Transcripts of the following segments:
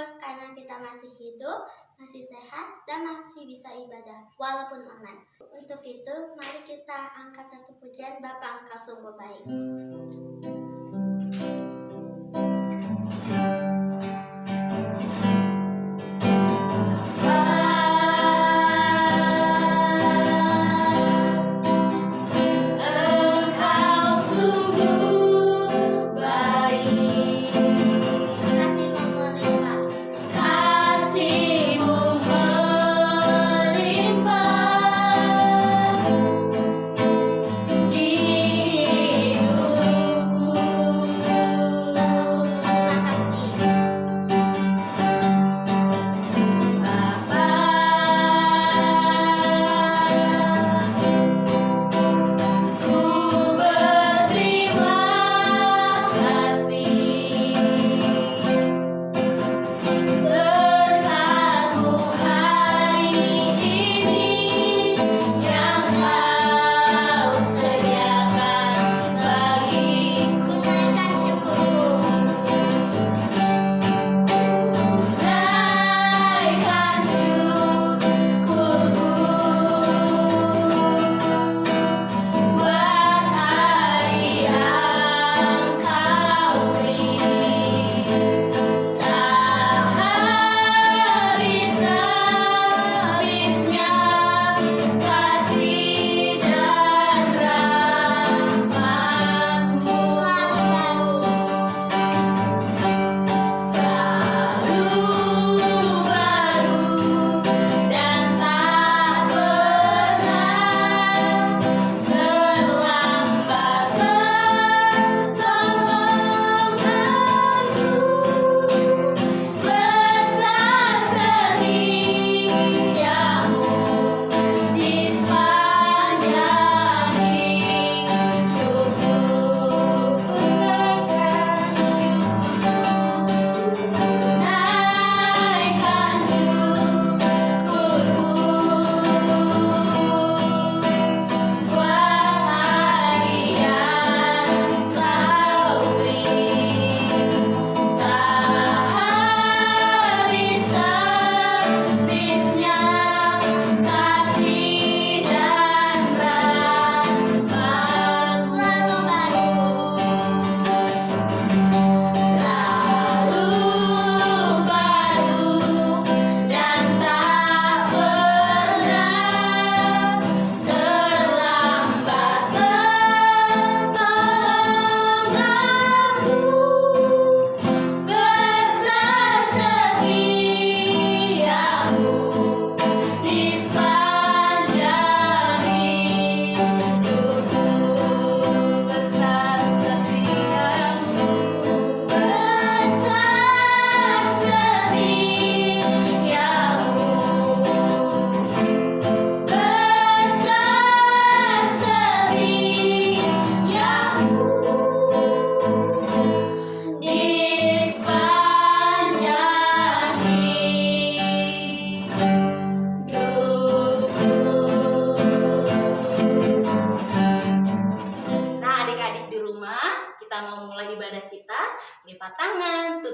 bersyukur karena kita masih hidup, masih sehat, dan masih bisa ibadah walaupun online. Untuk itu, mari kita angkat satu pujian Bapak Engkau sungguh baik.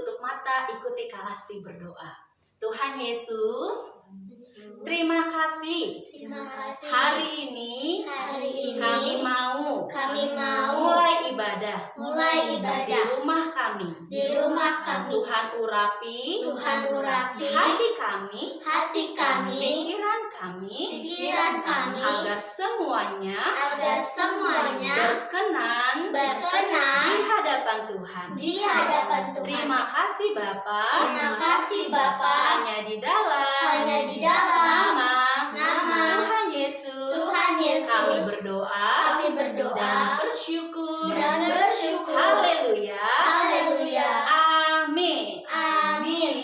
Tutup mata, ikuti Kalastri berdoa. Tuhan Yesus, terima kasih. Terima kasih. Hari ini Hari ini kami mau kami mau mulai ibadah mulai di ibadah rumah kami. di rumah kami. Tuhan urapi Tuhan urapi hati kami, hati kami, pikiran kami, pikiran kami, agar semuanya agar semuanya berkenan di berkenan hadapan Tuhan. di hadapan Tuhan. Terima kasih Bapak. Terima kasih Bapa. Hanya di dalam Hanya di dalam nama nama Tuhan Yesus. Tuhan Yesus. Kami berdoa Kami berdoa dan bersyukur. dan bersyukur. Haleluya. Haleluya. Amin. Amin.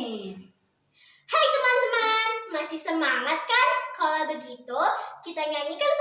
Hai teman-teman, masih semangat kan? Kalau begitu, kita nyanyikan satu lagu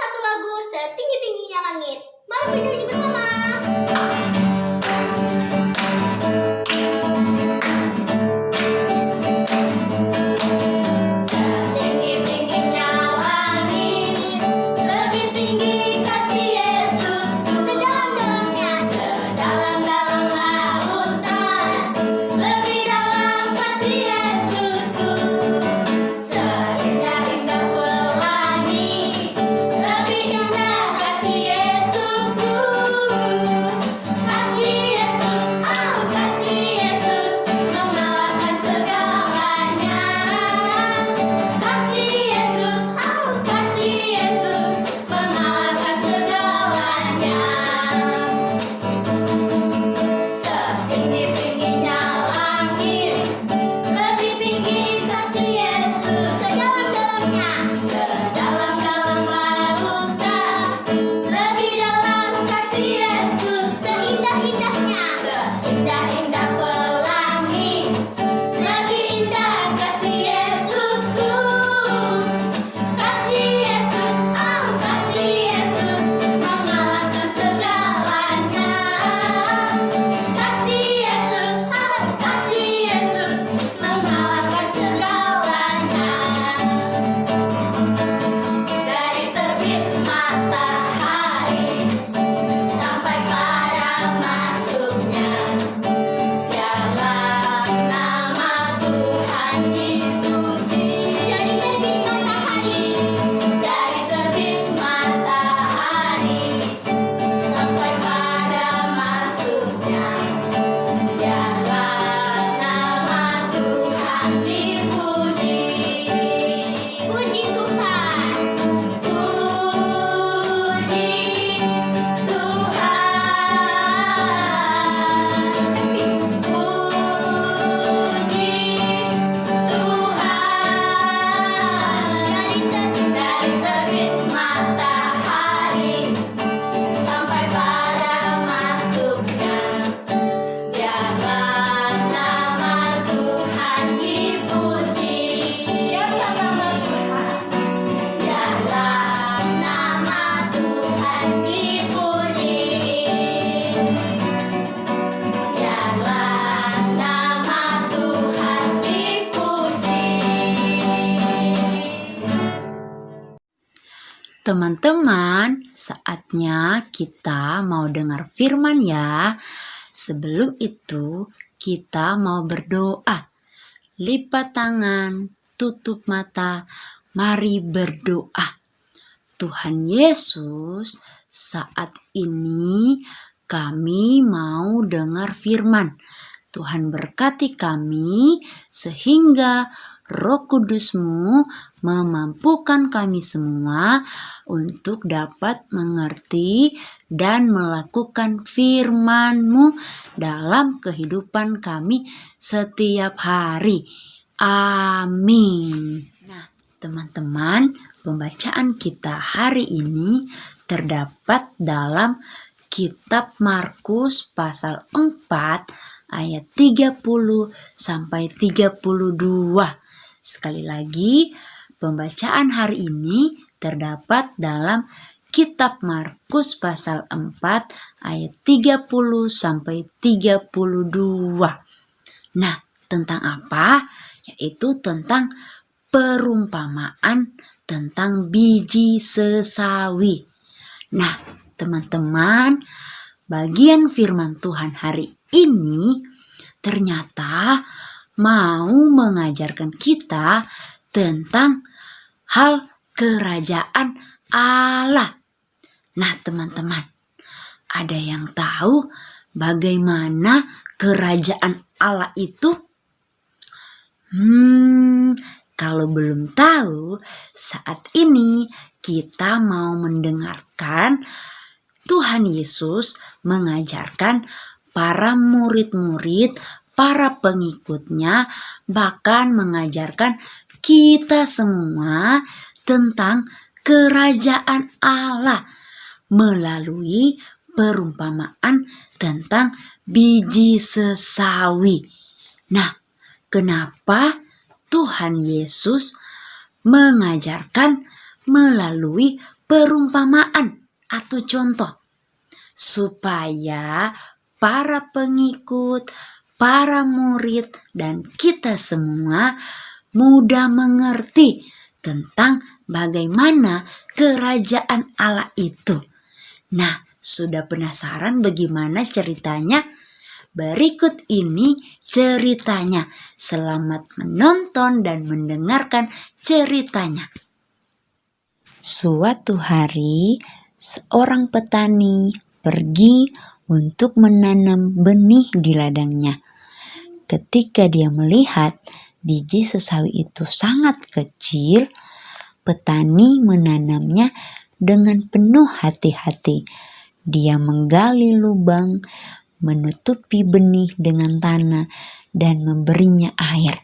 teman-teman, saatnya kita mau dengar firman ya. Sebelum itu, kita mau berdoa. Lipat tangan, tutup mata, mari berdoa. Tuhan Yesus, saat ini kami mau dengar firman. Tuhan berkati kami sehingga roh kudusmu memampukan kami semua untuk dapat mengerti dan melakukan firman-Mu dalam kehidupan kami setiap hari. Amin. Nah, teman-teman, pembacaan kita hari ini terdapat dalam kitab Markus pasal 4 ayat 30 sampai 32. Sekali lagi, pembacaan hari ini terdapat dalam kitab Markus pasal 4 ayat 30 sampai 32. Nah, tentang apa? Yaitu tentang perumpamaan tentang biji sesawi. Nah, teman-teman, bagian firman Tuhan hari ini ternyata mau mengajarkan kita tentang hal kerajaan Allah. Nah, teman-teman, ada yang tahu bagaimana kerajaan Allah itu? Hmm, kalau belum tahu, saat ini kita mau mendengarkan Tuhan Yesus mengajarkan para murid-murid para pengikutnya bahkan mengajarkan kita semua tentang kerajaan Allah melalui perumpamaan tentang biji sesawi. Nah, kenapa Tuhan Yesus mengajarkan melalui perumpamaan atau contoh supaya para pengikut, para murid, dan kita semua mudah mengerti tentang bagaimana kerajaan Allah itu. Nah, sudah penasaran bagaimana ceritanya? Berikut ini ceritanya. Selamat menonton dan mendengarkan ceritanya. Suatu hari, seorang petani pergi untuk menanam benih di ladangnya. Ketika dia melihat biji sesawi itu sangat kecil, petani menanamnya dengan penuh hati-hati. Dia menggali lubang, menutupi benih dengan tanah, dan memberinya air.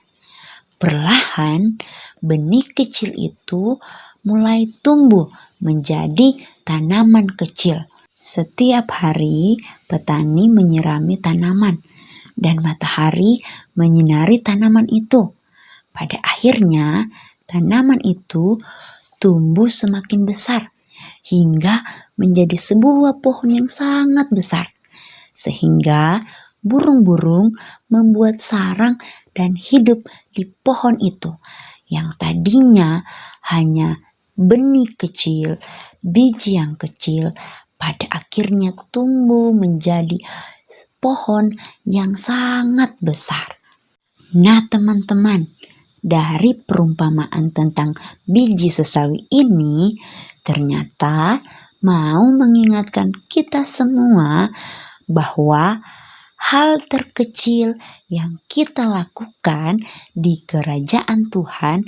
Perlahan, benih kecil itu mulai tumbuh menjadi tanaman kecil. Setiap hari, petani menyirami tanaman dan matahari menyinari tanaman itu. Pada akhirnya, tanaman itu tumbuh semakin besar hingga menjadi sebuah pohon yang sangat besar. Sehingga burung-burung membuat sarang dan hidup di pohon itu yang tadinya hanya benih kecil, biji yang kecil, pada akhirnya tumbuh menjadi pohon yang sangat besar. Nah, teman-teman, dari perumpamaan tentang biji sesawi ini ternyata mau mengingatkan kita semua bahwa hal terkecil yang kita lakukan di kerajaan Tuhan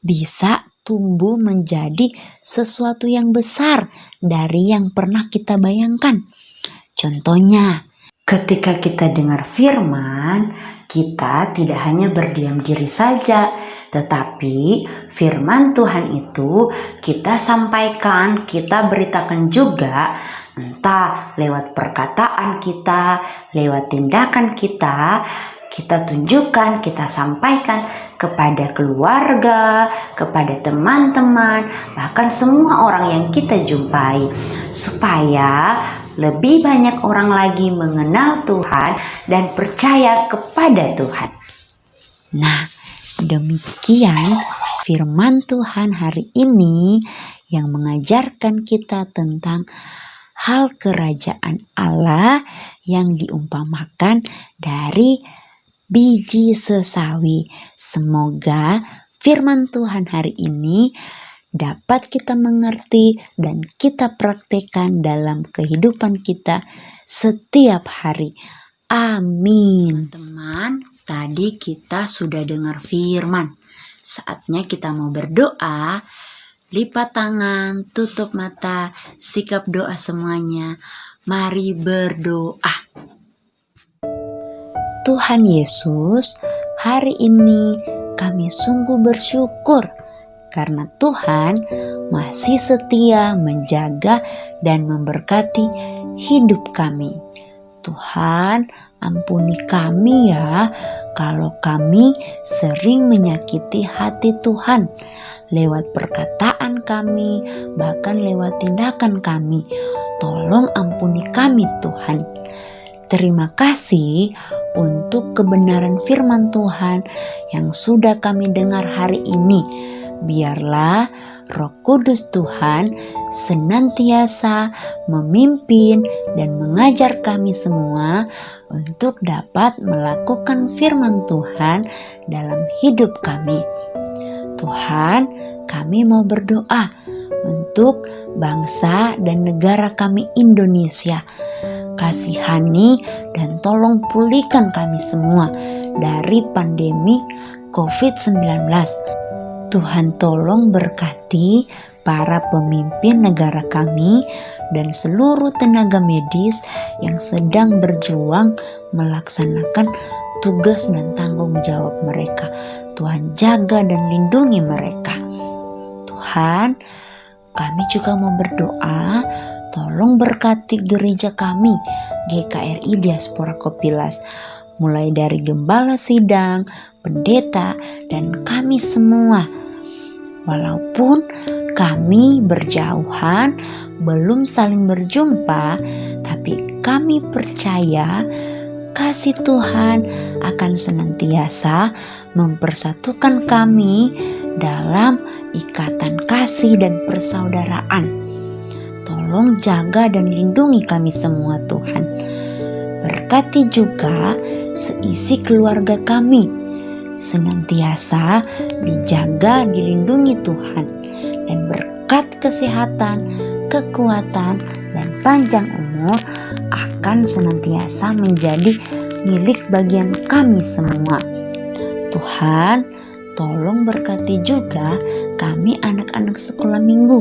bisa tumbuh menjadi sesuatu yang besar dari yang pernah kita bayangkan. Contohnya, Ketika kita dengar firman, kita tidak hanya berdiam diri saja, tetapi firman Tuhan itu kita sampaikan, kita beritakan juga, entah lewat perkataan kita, lewat tindakan kita, kita tunjukkan, kita sampaikan kepada keluarga, kepada teman-teman, bahkan semua orang yang kita jumpai, supaya lebih banyak orang lagi mengenal Tuhan dan percaya kepada Tuhan. Nah, demikian firman Tuhan hari ini yang mengajarkan kita tentang hal kerajaan Allah yang diumpamakan dari biji sesawi. Semoga firman Tuhan hari ini dapat kita mengerti dan kita praktekkan dalam kehidupan kita setiap hari. Amin. Teman, tadi kita sudah dengar firman. Saatnya kita mau berdoa. Lipat tangan, tutup mata, sikap doa semuanya. Mari berdoa. Tuhan Yesus, hari ini kami sungguh bersyukur karena Tuhan masih setia menjaga dan memberkati hidup kami. Tuhan, ampuni kami ya kalau kami sering menyakiti hati Tuhan lewat perkataan kami, bahkan lewat tindakan kami. Tolong ampuni kami, Tuhan. Terima kasih untuk kebenaran firman Tuhan yang sudah kami dengar hari ini biarlah Roh Kudus Tuhan senantiasa memimpin dan mengajar kami semua untuk dapat melakukan firman Tuhan dalam hidup kami. Tuhan, kami mau berdoa untuk bangsa dan negara kami Indonesia. Kasihani dan tolong pulihkan kami semua dari pandemi COVID-19 Tuhan tolong berkati para pemimpin negara kami dan seluruh tenaga medis yang sedang berjuang melaksanakan tugas dan tanggung jawab mereka. Tuhan jaga dan lindungi mereka. Tuhan, kami juga mau berdoa, tolong berkati gereja kami, GKRI Diaspora Kopilas mulai dari gembala sidang, pendeta, dan kami semua Walaupun kami berjauhan, belum saling berjumpa, tapi kami percaya kasih Tuhan akan senantiasa mempersatukan kami dalam ikatan kasih dan persaudaraan. Tolong jaga dan lindungi kami semua Tuhan. Berkati juga seisi keluarga kami senantiasa dijaga, dilindungi Tuhan, dan berkat kesehatan, kekuatan, dan panjang umur akan senantiasa menjadi milik bagian kami semua. Tuhan, tolong berkati juga kami anak-anak sekolah minggu,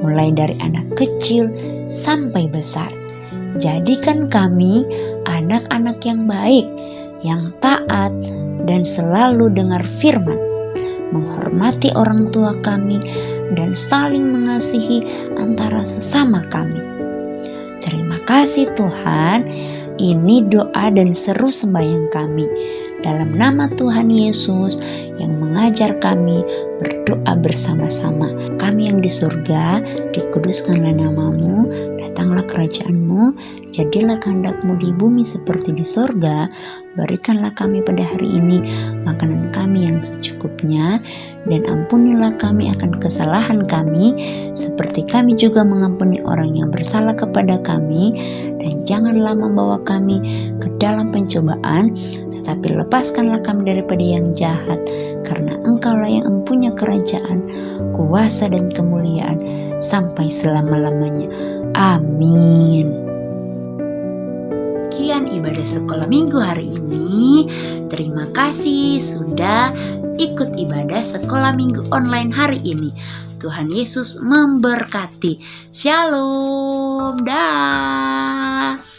mulai dari anak kecil sampai besar. Jadikan kami anak-anak yang baik, yang taat, dan selalu dengar firman, menghormati orang tua kami, dan saling mengasihi antara sesama kami. Terima kasih Tuhan, ini doa dan seru sembahyang kami. Dalam nama Tuhan Yesus yang mengajar kami berdoa bersama-sama. Kami yang di surga, dikuduskanlah namamu, datanglah kerajaanmu, jadilah kehendakmu di bumi seperti di sorga, berikanlah kami pada hari ini makanan kami yang secukupnya, dan ampunilah kami akan kesalahan kami, seperti kami juga mengampuni orang yang bersalah kepada kami, dan janganlah membawa kami ke dalam pencobaan, tetapi lepaskanlah kami daripada yang jahat, karena engkaulah yang mempunyai kerajaan, kuasa dan kemuliaan sampai selama-lamanya. Amin. Kian ibadah sekolah minggu hari ini. Terima kasih sudah ikut ibadah sekolah minggu online hari ini. Tuhan Yesus memberkati. Shalom. Dah.